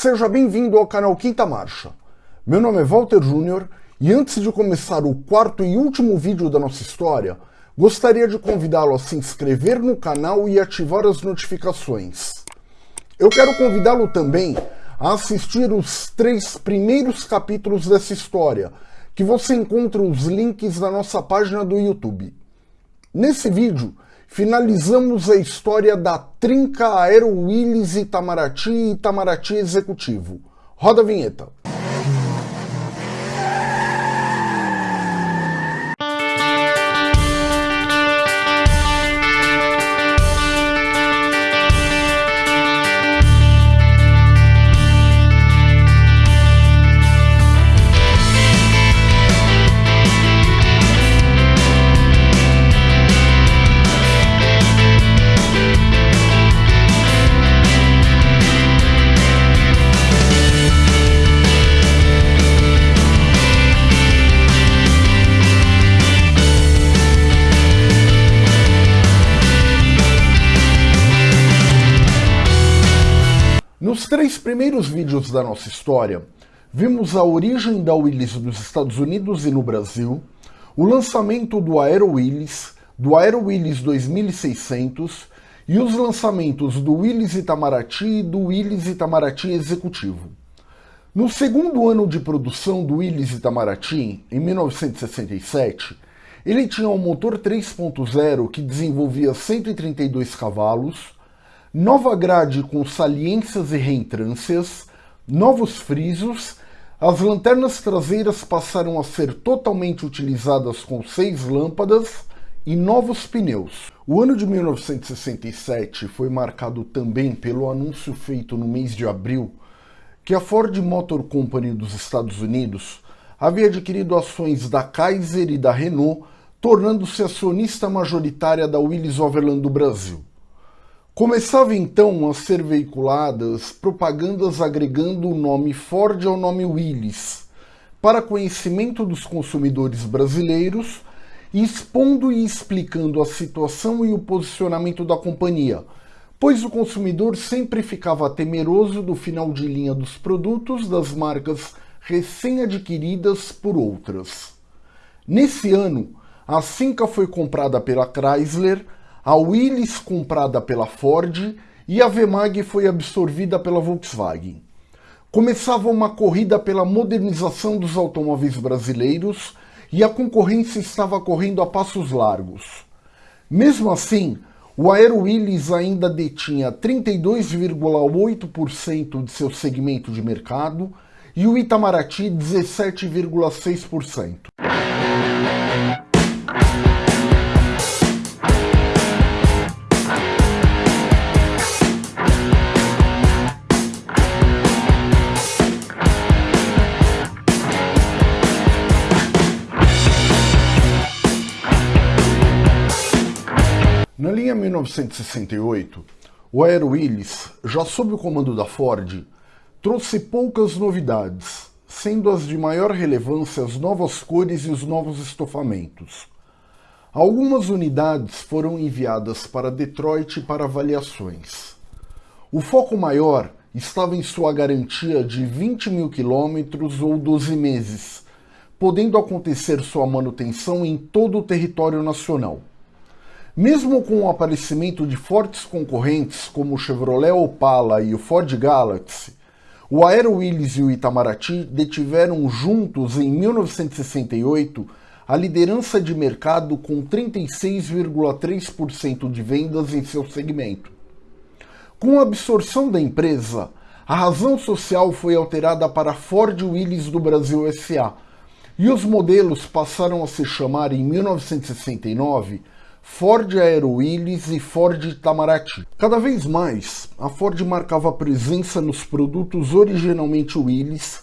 Seja bem-vindo ao canal Quinta Marcha. Meu nome é Walter Júnior e antes de começar o quarto e último vídeo da nossa história, gostaria de convidá-lo a se inscrever no canal e ativar as notificações. Eu quero convidá-lo também a assistir os três primeiros capítulos dessa história, que você encontra os links na nossa página do YouTube. Nesse vídeo, finalizamos a história da trinca Aero Willis Itamaraty e Itamaraty Executivo. Roda a vinheta. Primeiros vídeos da nossa história, vimos a origem da Willis nos Estados Unidos e no Brasil, o lançamento do Aero Willis, do Aero Willis 2600 e os lançamentos do Willis Itamaraty e do Willis Itamaraty Executivo. No segundo ano de produção do Willis Itamaraty, em 1967, ele tinha um motor 3.0 que desenvolvia 132 cavalos, nova grade com saliências e reentrâncias, novos frisos, as lanternas traseiras passaram a ser totalmente utilizadas com seis lâmpadas e novos pneus. O ano de 1967 foi marcado também pelo anúncio feito no mês de abril que a Ford Motor Company dos Estados Unidos havia adquirido ações da Kaiser e da Renault, tornando-se acionista majoritária da Willis Overland do Brasil. Começava então a ser veiculadas propagandas agregando o nome Ford ao nome Willys, para conhecimento dos consumidores brasileiros, expondo e explicando a situação e o posicionamento da companhia, pois o consumidor sempre ficava temeroso do final de linha dos produtos das marcas recém-adquiridas por outras. Nesse ano, a Cinca foi comprada pela Chrysler, a Willys comprada pela Ford e a Vemag foi absorvida pela Volkswagen. Começava uma corrida pela modernização dos automóveis brasileiros e a concorrência estava correndo a passos largos. Mesmo assim, o Aero Willys ainda detinha 32,8% de seu segmento de mercado e o Itamaraty 17,6%. 1968, o Aero Willis, já sob o comando da Ford, trouxe poucas novidades, sendo as de maior relevância as novas cores e os novos estofamentos. Algumas unidades foram enviadas para Detroit para avaliações. O foco maior estava em sua garantia de 20 mil quilômetros ou 12 meses, podendo acontecer sua manutenção em todo o território nacional. Mesmo com o aparecimento de fortes concorrentes como o Chevrolet Opala e o Ford Galaxy, o Aero Willis e o Itamaraty detiveram juntos em 1968 a liderança de mercado com 36,3% de vendas em seu segmento. Com a absorção da empresa, a razão social foi alterada para Ford Willis do Brasil SA, e os modelos passaram a se chamar em 1969 Ford Aero Willis e Ford Itamaraty. Cada vez mais, a Ford marcava presença nos produtos originalmente Willis,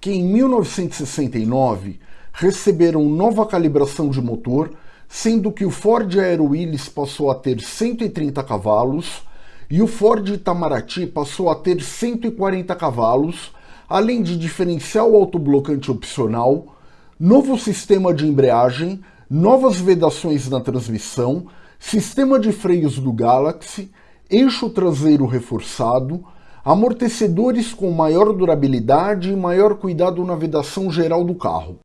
que em 1969 receberam nova calibração de motor, sendo que o Ford Aero Willis passou a ter 130 cavalos e o Ford Itamaraty passou a ter 140 cavalos, além de diferencial autoblocante opcional, novo sistema de embreagem, novas vedações na transmissão, sistema de freios do Galaxy, eixo traseiro reforçado, amortecedores com maior durabilidade e maior cuidado na vedação geral do carro.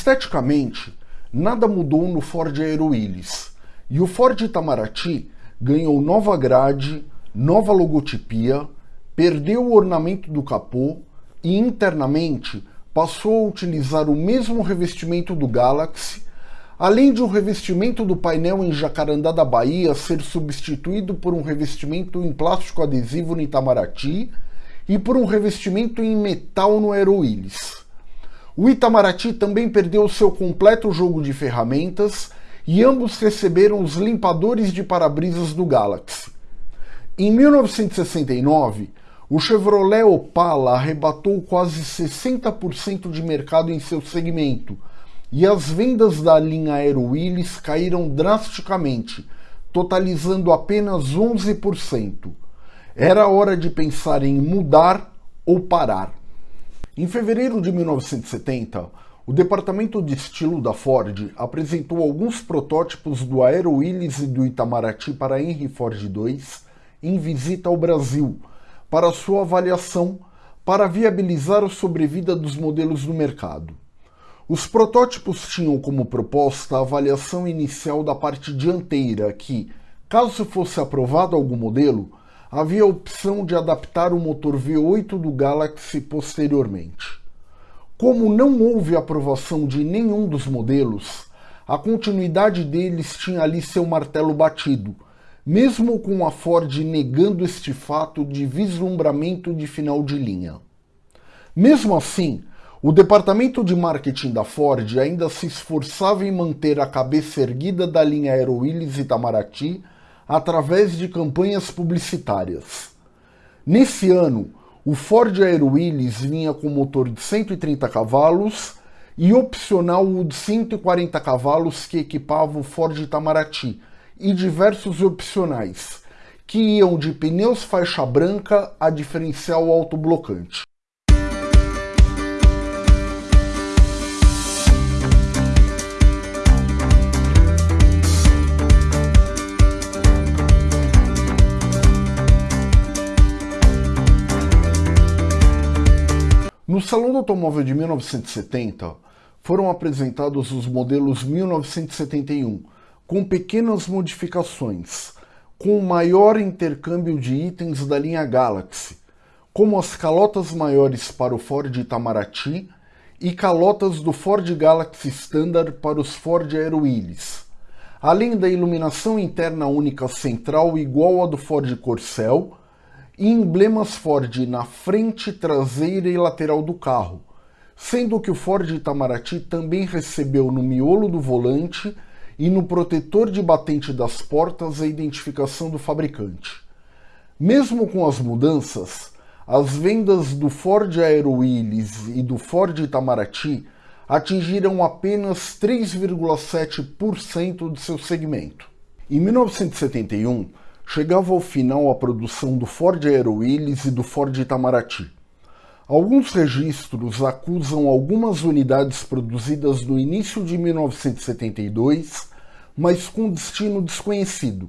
Esteticamente, nada mudou no Ford Aero e o Ford Itamaraty ganhou nova grade, nova logotipia, perdeu o ornamento do capô e internamente passou a utilizar o mesmo revestimento do Galaxy, além de um revestimento do painel em Jacarandá da Bahia ser substituído por um revestimento em plástico adesivo no Itamaraty e por um revestimento em metal no Aero Willis. O Itamaraty também perdeu seu completo jogo de ferramentas e ambos receberam os limpadores de para-brisas do Galaxy. Em 1969, o Chevrolet Opala arrebatou quase 60% de mercado em seu segmento e as vendas da linha Aero Willis caíram drasticamente, totalizando apenas 11%. Era hora de pensar em mudar ou parar. Em fevereiro de 1970, o departamento de estilo da Ford apresentou alguns protótipos do Aero Willis e do Itamaraty para Henry Ford II em visita ao Brasil, para sua avaliação, para viabilizar a sobrevida dos modelos no mercado. Os protótipos tinham como proposta a avaliação inicial da parte dianteira, que, caso fosse aprovado algum modelo, havia a opção de adaptar o motor V8 do Galaxy posteriormente. Como não houve aprovação de nenhum dos modelos, a continuidade deles tinha ali seu martelo batido, mesmo com a Ford negando este fato de vislumbramento de final de linha. Mesmo assim, o departamento de marketing da Ford ainda se esforçava em manter a cabeça erguida da linha Aero Willis Itamaraty através de campanhas publicitárias. Nesse ano, o Ford Aero Willis vinha com motor de 130 cavalos e opcional o de 140 cavalos que equipava o Ford Itamaraty e diversos opcionais, que iam de pneus faixa branca a diferencial autoblocante. Salão do Automóvel de 1970, foram apresentados os modelos 1971, com pequenas modificações, com maior intercâmbio de itens da linha Galaxy, como as calotas maiores para o Ford Itamaraty e calotas do Ford Galaxy Standard para os Ford Aero Willis, além da iluminação interna única central igual à do Ford Corcel, e emblemas Ford na frente, traseira e lateral do carro, sendo que o Ford Itamaraty também recebeu no miolo do volante e no protetor de batente das portas a identificação do fabricante. Mesmo com as mudanças, as vendas do Ford Aero Willis e do Ford Itamaraty atingiram apenas 3,7% de seu segmento. Em 1971, chegava ao final a produção do Ford Aero Willis e do Ford Itamaraty. Alguns registros acusam algumas unidades produzidas no início de 1972, mas com destino desconhecido.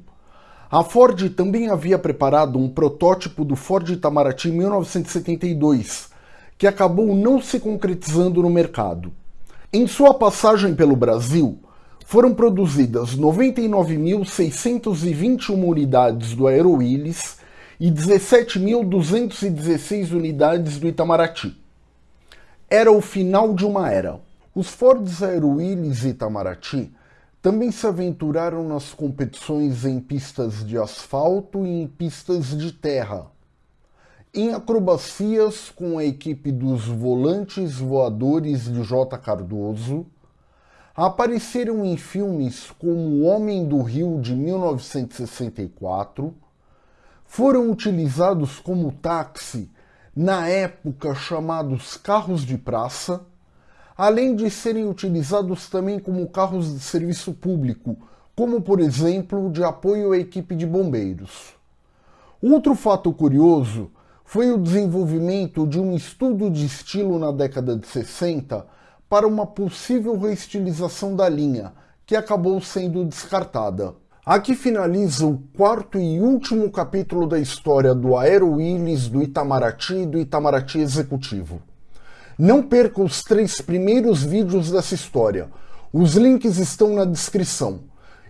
A Ford também havia preparado um protótipo do Ford Itamaraty 1972, que acabou não se concretizando no mercado. Em sua passagem pelo Brasil, foram produzidas 99.621 unidades do Aero Willis e 17.216 unidades do Itamaraty. Era o final de uma era. Os Fords Aero Willis e Itamaraty também se aventuraram nas competições em pistas de asfalto e em pistas de terra. Em acrobacias com a equipe dos volantes voadores de J. Cardoso, apareceram em filmes como O Homem do Rio de 1964, foram utilizados como táxi na época chamados carros de praça, além de serem utilizados também como carros de serviço público, como por exemplo de apoio à equipe de bombeiros. Outro fato curioso foi o desenvolvimento de um estudo de estilo na década de 60 para uma possível reestilização da linha, que acabou sendo descartada. Aqui finaliza o quarto e último capítulo da história do Aero Willis, do Itamaraty e do Itamaraty Executivo. Não perca os três primeiros vídeos dessa história. Os links estão na descrição.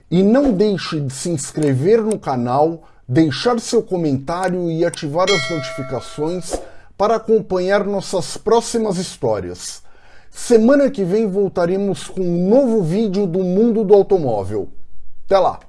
E não deixe de se inscrever no canal, deixar seu comentário e ativar as notificações para acompanhar nossas próximas histórias. Semana que vem voltaremos com um novo vídeo do mundo do automóvel. Até lá!